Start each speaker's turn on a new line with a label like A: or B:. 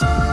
A: Peace.